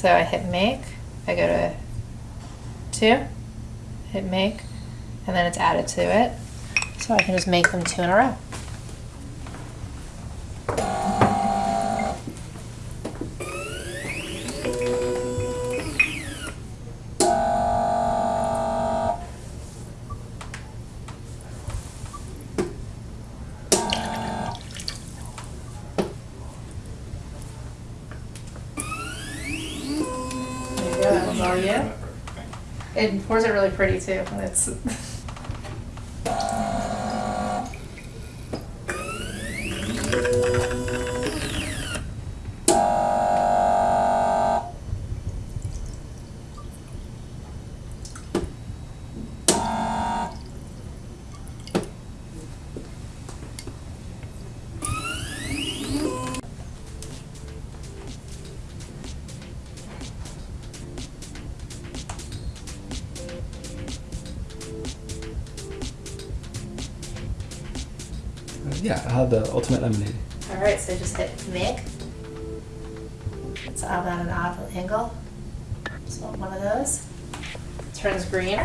So I hit make, I go to two, hit make, and then it's added to it. So I can just make them two in a row. Go, that one's all you. It pours it really pretty too. and It's yeah, I'll have the ultimate lemonade. all right. So just hit make. It's out at an odd angle. Want one of those. Turns green.